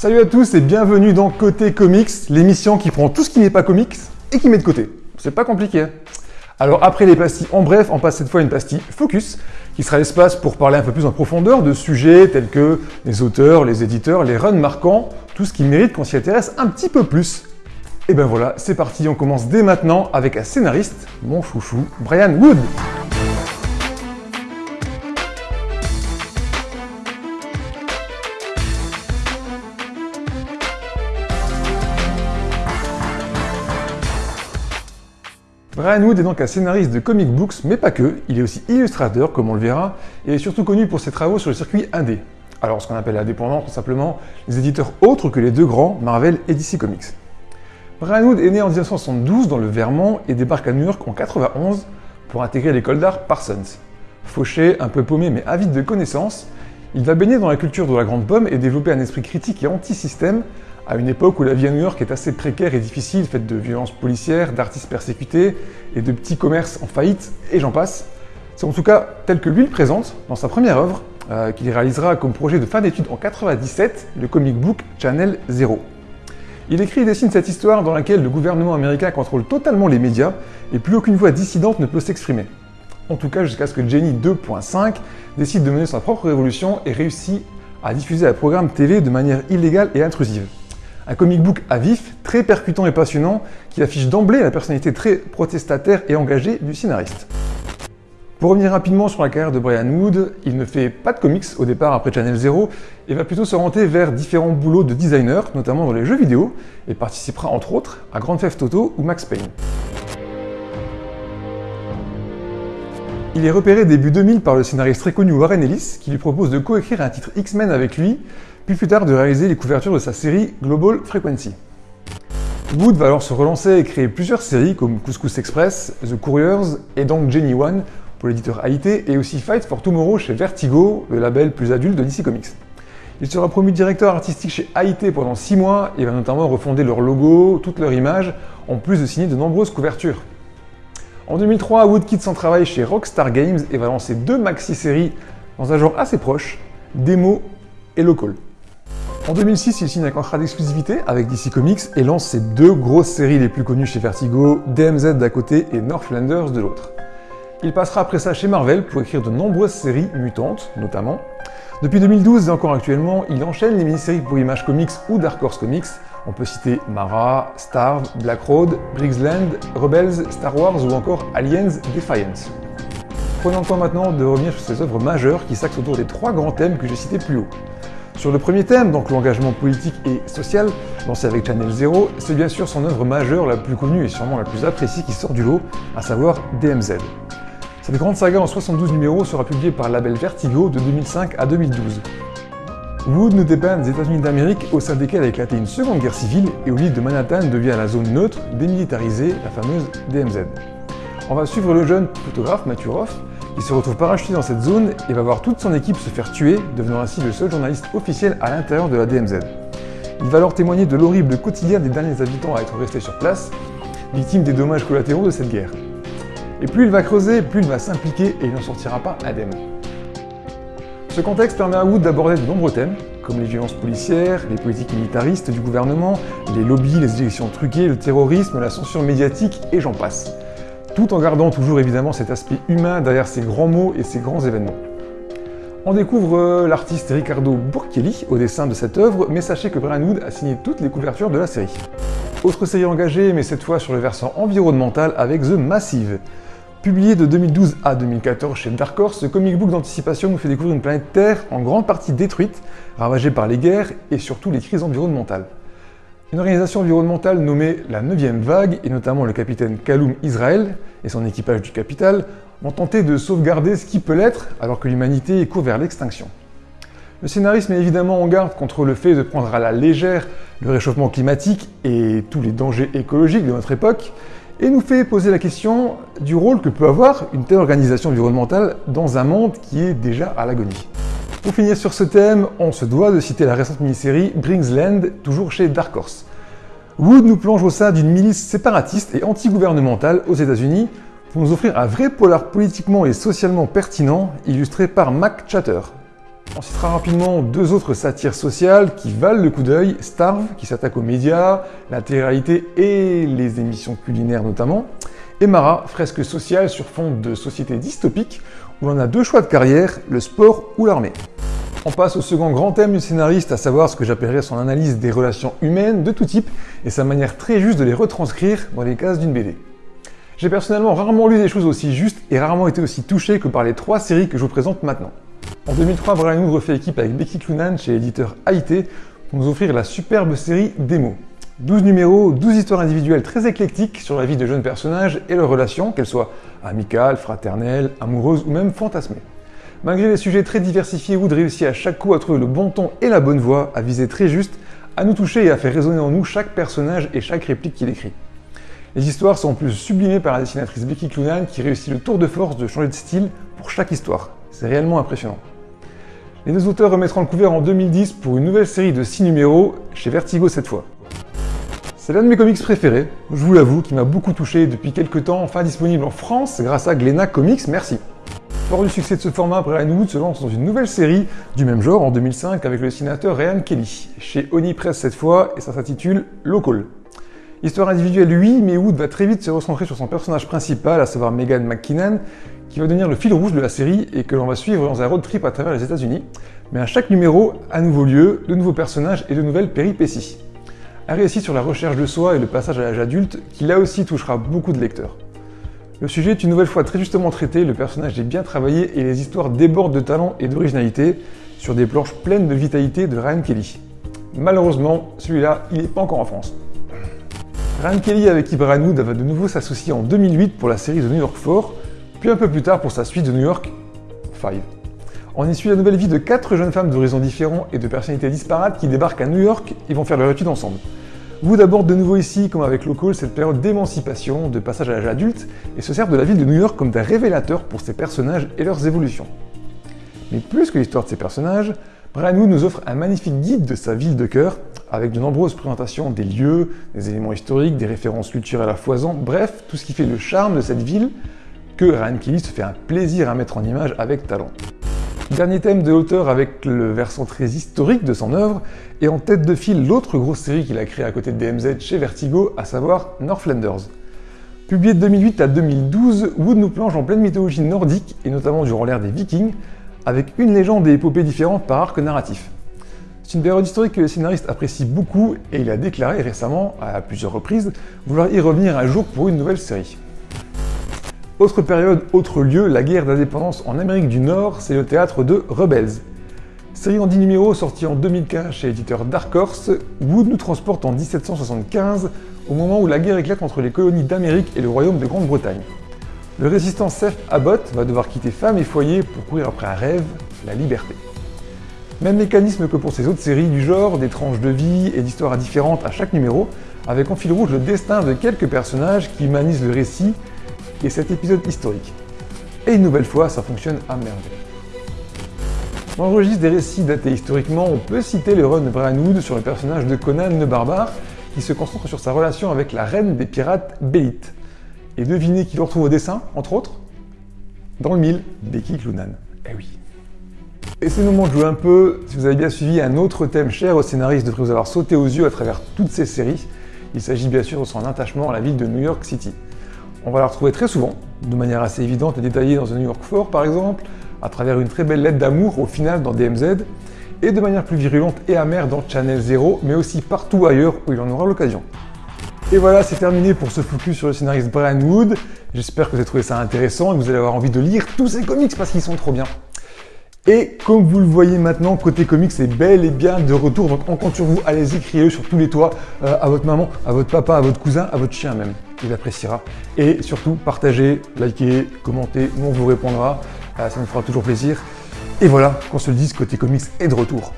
Salut à tous et bienvenue dans Côté Comics, l'émission qui prend tout ce qui n'est pas comics et qui met de côté. C'est pas compliqué. Alors après les pastilles en bref, on passe cette fois à une pastille focus, qui sera l'espace pour parler un peu plus en profondeur de sujets tels que les auteurs, les éditeurs, les runs marquants, tout ce qui mérite qu'on s'y intéresse un petit peu plus. Et ben voilà, c'est parti, on commence dès maintenant avec un scénariste, mon chouchou, Brian Wood. Brian Wood est donc un scénariste de comic books, mais pas que, il est aussi illustrateur, comme on le verra, et est surtout connu pour ses travaux sur le circuit indé. Alors, ce qu'on appelle indépendant, tout simplement, les éditeurs autres que les deux grands, Marvel et DC Comics. Brian Wood est né en 1972 dans le Vermont et débarque à New York en 91 pour intégrer l'école d'art Parsons. Fauché, un peu paumé mais avide de connaissances, il va baigner dans la culture de la grande pomme et développer un esprit critique et anti-système à une époque où la vie à New York est assez précaire et difficile, faite de violences policières, d'artistes persécutés et de petits commerces en faillite, et j'en passe. C'est en tout cas tel que lui le présente dans sa première œuvre, euh, qu'il réalisera comme projet de fin d'études en 97, le comic book Channel Zero. Il écrit et dessine cette histoire dans laquelle le gouvernement américain contrôle totalement les médias et plus aucune voix dissidente ne peut s'exprimer. En tout cas jusqu'à ce que Jenny 2.5 décide de mener sa propre révolution et réussit à diffuser un programme TV de manière illégale et intrusive. Un comic book à vif, très percutant et passionnant, qui affiche d'emblée la personnalité très protestataire et engagée du scénariste. Pour revenir rapidement sur la carrière de Brian Wood, il ne fait pas de comics au départ après Channel Zero et va plutôt s'orienter vers différents boulots de designer, notamment dans les jeux vidéo, et participera entre autres à Grand Theft Auto ou Max Payne. Il est repéré début 2000 par le scénariste très connu Warren Ellis, qui lui propose de coécrire un titre X-Men avec lui, puis plus tard de réaliser les couvertures de sa série Global Frequency. Wood va alors se relancer et créer plusieurs séries comme Couscous Express, The Couriers et donc Jenny One pour l'éditeur AIT et aussi Fight for Tomorrow chez Vertigo, le label plus adulte de DC Comics. Il sera promu directeur artistique chez AIT pendant 6 mois et va notamment refonder leur logo, toute leur image, en plus de signer de nombreuses couvertures. En 2003, Wood quitte son travail chez Rockstar Games et va lancer deux maxi-séries dans un genre assez proche, Demo et Local. En 2006, il signe un contrat d'exclusivité avec DC Comics et lance ses deux grosses séries les plus connues chez Vertigo, DMZ d'un côté et Northlanders de l'autre. Il passera après ça chez Marvel pour écrire de nombreuses séries mutantes, notamment. Depuis 2012 et encore actuellement, il enchaîne les mini-séries pour Image Comics ou Dark Horse Comics. On peut citer Mara, Starve, Black Road, Briggsland, Rebels, Star Wars ou encore Aliens Defiance. Prenons le temps maintenant de revenir sur ces œuvres majeures qui s'axent autour des trois grands thèmes que j'ai cités plus haut. Sur le premier thème, donc l'engagement politique et social, lancé avec Channel Zero, c'est bien sûr son œuvre majeure la plus connue et sûrement la plus appréciée qui sort du lot, à savoir DMZ. Cette grande saga en 72 numéros sera publiée par le label Vertigo de 2005 à 2012. Wood nous dépeint des États-Unis d'Amérique au sein desquels a éclaté une seconde guerre civile et où l'île de Manhattan devient la zone neutre, démilitarisée, la fameuse DMZ. On va suivre le jeune photographe Matthew Qui se retrouve parachuté dans cette zone et va voir toute son équipe se faire tuer, devenant ainsi le seul journaliste officiel à l'intérieur de la DMZ. Il va alors témoigner de l'horrible quotidien des derniers habitants à être restés sur place, victimes des dommages collatéraux de cette guerre. Et plus il va creuser, plus il va s'impliquer et il n'en sortira pas indemne. Ce contexte permet à Wood d'aborder de nombreux thèmes, comme les violences policières, les politiques militaristes du gouvernement, les lobbies, les élections truquées, le terrorisme, la censure médiatique et j'en passe. Tout en gardant toujours évidemment cet aspect humain derrière ces grands mots et ces grands événements. On découvre euh, l'artiste Ricardo Burkelli au dessin de cette œuvre, mais sachez que Brian Wood a signé toutes les couvertures de la série. Autre série engagée, mais cette fois sur le versant environnemental avec The Massive. Publié de 2012 à 2014 chez Dark Horse, ce comic book d'anticipation nous fait découvrir une planète Terre en grande partie détruite, ravagée par les guerres et surtout les crises environnementales. Une organisation environnementale nommée la 9e Vague, et notamment le capitaine Kaloum Israël et son équipage du Capital, vont tenter de sauvegarder ce qui peut l'être alors que l'humanité court vers l'extinction. Le scénariste met évidemment en garde contre le fait de prendre à la légère le réchauffement climatique et tous les dangers écologiques de notre époque, et nous fait poser la question du rôle que peut avoir une telle organisation environnementale dans un monde qui est déjà à l'agonie. Pour finir sur ce thème, on se doit de citer la récente mini-série Bringsland, toujours chez Dark Horse. Wood nous plonge au sein d'une milice séparatiste et anti-gouvernementale aux États-Unis pour nous offrir un vrai polar politiquement et socialement pertinent, illustré par Mac Chatter. On citera rapidement deux autres satires sociales qui valent le coup d'œil, Starve, qui s'attaque aux médias, la télé-réalité et les émissions culinaires notamment, et Mara, fresque sociale sur fond de société dystopique, où on a deux choix de carrière, le sport ou l'armée. On passe au second grand thème du scénariste, à savoir ce que j'appellerais son analyse des relations humaines de tout type et sa manière très juste de les retranscrire dans les cases d'une BD. J'ai personnellement rarement lu des choses aussi justes et rarement été aussi touché que par les trois séries que je vous présente maintenant. En 2003, Brian Wood refait équipe avec Becky Cloonan chez l'éditeur AIT pour nous offrir la superbe série Démo. 12 numéros, 12 histoires individuelles très éclectiques sur la vie de jeunes personnages et leurs relations, qu'elles soient amicales, fraternelles, amoureuses ou même fantasmées. Malgré les sujets très diversifiés, Wood réussit à chaque coup à trouver le bon ton et la bonne voix, à viser très juste, à nous toucher et à faire résonner en nous chaque personnage et chaque réplique qu'il écrit. Les histoires sont en plus sublimées par la dessinatrice Becky Cloonan qui réussit le tour de force de changer de style pour chaque histoire. C'est réellement impressionnant. Les deux auteurs remettront le couvert en 2010 pour une nouvelle série de 6 numéros, chez Vertigo cette fois. C'est l'un de mes comics préférés, je vous l'avoue, qui m'a beaucoup touché depuis quelques temps, enfin disponible en France grâce à Glénat Comics, merci. Fort du succès de ce format, Brian Wood se lance dans une nouvelle série du même genre en 2005 avec le dessinateur Ryan Kelly, chez Oni Press cette fois, et ça s'intitule Local. Histoire individuelle oui, mais Wood va très vite se recentrer sur son personnage principal, à savoir Megan McKinnon, qui va devenir le fil rouge de la série et que l'on va suivre dans un road trip à travers les États-Unis. Mais à chaque numéro, un nouveau lieu, de nouveaux personnages et de nouvelles péripéties. Un récit sur la recherche de soi et le passage à l'âge adulte qui là aussi touchera beaucoup de lecteurs. Le sujet est une nouvelle fois très justement traité, le personnage est bien travaillé et les histoires débordent de talent et d'originalité sur des planches pleines de vitalité de Ryan Kelly. Malheureusement, celui-là, il n'est pas encore en France. Ryan Kelly avec Brian Wood va de nouveau s'associer en 2008 pour la série de New York 4, puis un peu plus tard pour sa suite de New York 5. On y suit la nouvelle vie de quatre jeunes femmes d'horizons différents et de personnalités disparates qui débarquent à New York et vont faire leur étude ensemble. Wood aborde de nouveau ici, comme avec Local, cette période d'émancipation, de passage à l'âge adulte, et se sert de la ville de New York comme d'un révélateur pour ses personnages et leurs évolutions. Mais plus que l'histoire de ses personnages, Brian Wood nous offre un magnifique guide de sa ville de cœur, avec de nombreuses présentations des lieux, des éléments historiques, des références culturelles à foison, bref, tout ce qui fait le charme de cette ville que Ryan Kelly se fait un plaisir à mettre en image avec talent. Dernier thème de l'auteur avec le versant très historique de son œuvre, et en tête de file l'autre grosse série qu'il a créée à côté de DMZ chez Vertigo, à savoir Northlanders. Publié de 2008 à 2012, Wood nous plonge en pleine mythologie nordique, et notamment durant l'ère des Vikings, avec une légende et épopées différentes par arc narratif. C'est une période historique que le scénariste apprécie beaucoup, et il a déclaré récemment, à plusieurs reprises, vouloir y revenir un jour pour une nouvelle série. Autre période, autre lieu, la guerre d'indépendance en Amérique du Nord, c'est le théâtre de Rebels. Série en 10 numéros sortie en 2015 chez l'éditeur Dark Horse, Wood nous transporte en 1775, au moment où la guerre éclate entre les colonies d'Amérique et le royaume de Grande-Bretagne. Le résistant Seth Abbott va devoir quitter femme et foyer pour courir après un rêve, la liberté. Même mécanisme que pour ses autres séries du genre, des tranches de vie et d'histoires différentes à chaque numéro, avec en fil rouge le destin de quelques personnages qui humanisent le récit et cet épisode historique. Et une nouvelle fois, ça fonctionne à merveille. Dans le registre des récits datés historiquement, on peut citer le run de Brian Wood sur le personnage de Conan le barbare, qui se concentre sur sa relation avec la reine des pirates Bélite. Et devinez qui le retrouve au dessin, entre autres? Dans le mille, Becky Cloonan. Eh oui. Et c'est le moment de jouer un peu. Si vous avez bien suivi un autre thème cher au scénariste devrait vous avoir sauté aux yeux à travers toutes ces séries. Il s'agit bien sûr de son attachement à la ville de New York City. On va la retrouver très souvent, de manière assez évidente et détaillée dans The New York 4 par exemple, à travers une très belle lettre d'amour au final dans DMZ, et de manière plus virulente et amère dans Channel Zero, mais aussi partout ailleurs où il en aura l'occasion. Et voilà, c'est terminé pour ce focus sur le scénariste Brian Wood. J'espère que vous avez trouvé ça intéressant et que vous allez avoir envie de lire tous ces comics parce qu'ils sont trop bien. Et comme vous le voyez maintenant, côté comics c'est bel et bien de retour, donc on compte sur vous, allez-y, criez-le sur tous les toits, euh, à votre maman, à votre papa, à votre cousin, à votre chien même il appréciera. Et surtout, partagez, likez, commentez, nous on vous répondra, euh, ça nous fera toujours plaisir. Et voilà, qu'on se le dise, côté comics est de retour.